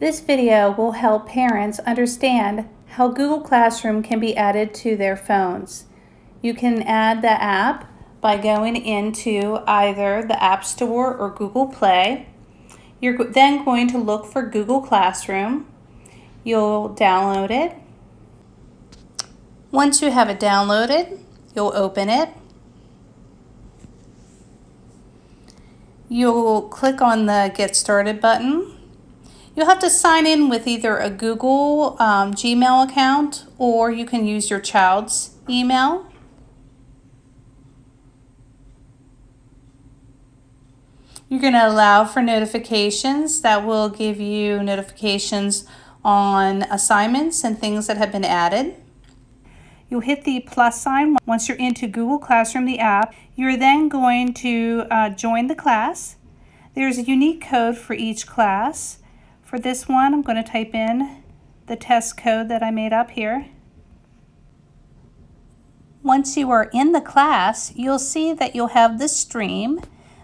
This video will help parents understand how Google Classroom can be added to their phones. You can add the app by going into either the App Store or Google Play. You're then going to look for Google Classroom. You'll download it. Once you have it downloaded, you'll open it. You'll click on the Get Started button. You'll have to sign in with either a Google um, Gmail account or you can use your child's email. You're going to allow for notifications that will give you notifications on assignments and things that have been added. You'll hit the plus sign once you're into Google Classroom, the app. You're then going to uh, join the class. There's a unique code for each class. For this one, I'm going to type in the test code that I made up here. Once you are in the class, you'll see that you'll have the stream.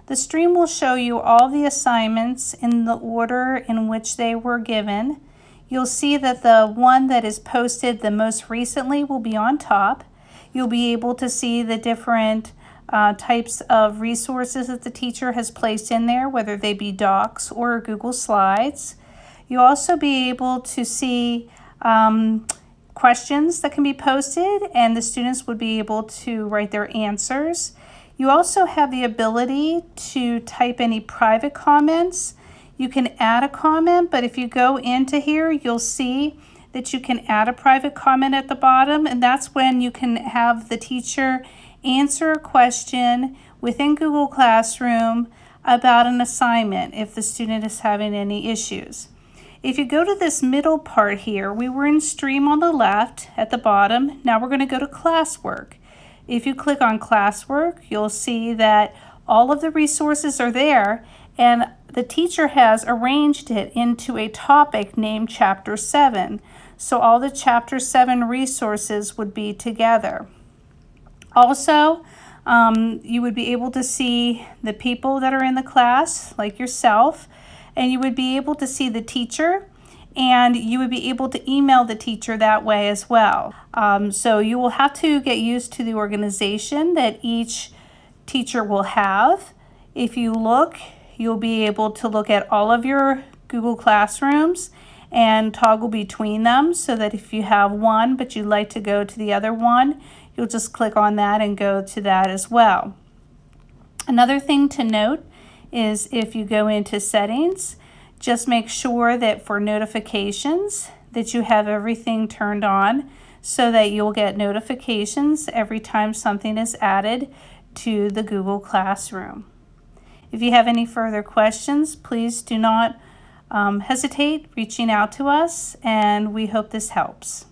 The stream will show you all the assignments in the order in which they were given. You'll see that the one that is posted the most recently will be on top. You'll be able to see the different uh, types of resources that the teacher has placed in there, whether they be docs or Google Slides. You'll also be able to see um, questions that can be posted and the students would be able to write their answers. You also have the ability to type any private comments. You can add a comment, but if you go into here, you'll see that you can add a private comment at the bottom, and that's when you can have the teacher answer a question within Google Classroom about an assignment if the student is having any issues. If you go to this middle part here, we were in stream on the left at the bottom. Now we're going to go to classwork. If you click on classwork, you'll see that all of the resources are there and the teacher has arranged it into a topic named Chapter 7. So all the Chapter 7 resources would be together. Also, um, you would be able to see the people that are in the class, like yourself, and you would be able to see the teacher and you would be able to email the teacher that way as well. Um, so you will have to get used to the organization that each teacher will have. If you look, you'll be able to look at all of your Google Classrooms and toggle between them so that if you have one but you'd like to go to the other one, you'll just click on that and go to that as well. Another thing to note is if you go into settings, just make sure that for notifications that you have everything turned on so that you'll get notifications every time something is added to the Google Classroom. If you have any further questions, please do not um, hesitate reaching out to us and we hope this helps.